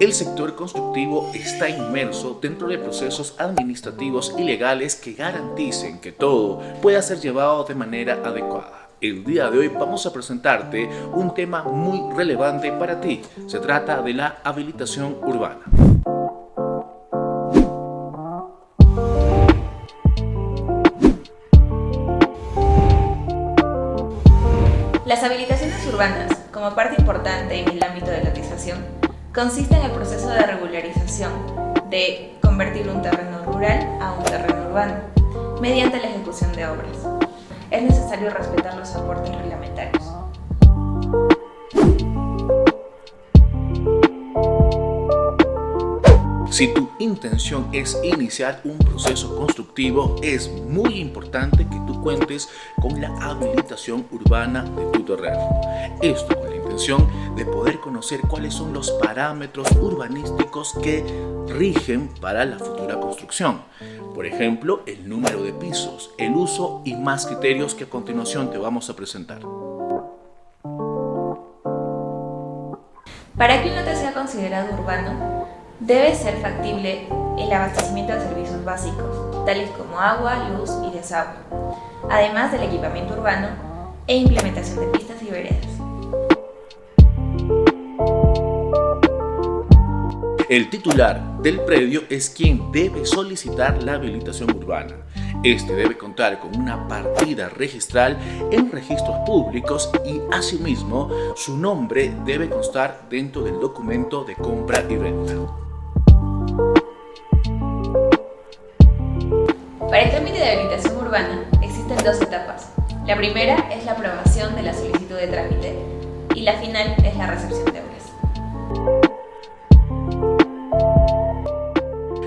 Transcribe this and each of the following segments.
El sector constructivo está inmerso dentro de procesos administrativos y legales que garanticen que todo pueda ser llevado de manera adecuada. El día de hoy vamos a presentarte un tema muy relevante para ti. Se trata de la habilitación urbana. Las habilitaciones urbanas, como parte importante en el ámbito de la lotización, consiste en el proceso de regularización de convertir un terreno rural a un terreno urbano, mediante la ejecución de obras. Es necesario respetar los aportes reglamentarios. Si tu intención es iniciar un proceso constructivo, es muy importante que tú cuentes con la habilitación urbana de tu terreno. Esto con la intención de poder conocer cuáles son los parámetros urbanísticos que rigen para la futura construcción. Por ejemplo, el número de pisos, el uso y más criterios que a continuación te vamos a presentar. Para que un lote sea considerado urbano, Debe ser factible el abastecimiento de servicios básicos, tales como agua, luz y desagüe, además del equipamiento urbano e implementación de pistas y veredas. El titular del predio es quien debe solicitar la habilitación urbana. Este debe contar con una partida registral en registros públicos y asimismo su nombre debe constar dentro del documento de compra y venta. Para el trámite de habilitación urbana existen dos etapas. La primera es la aprobación de la solicitud de trámite y la final es la recepción de obras.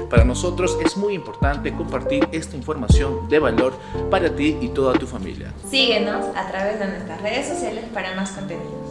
Para nosotros es muy importante compartir esta información de valor para ti y toda tu familia. Síguenos a través de nuestras redes sociales para más contenidos.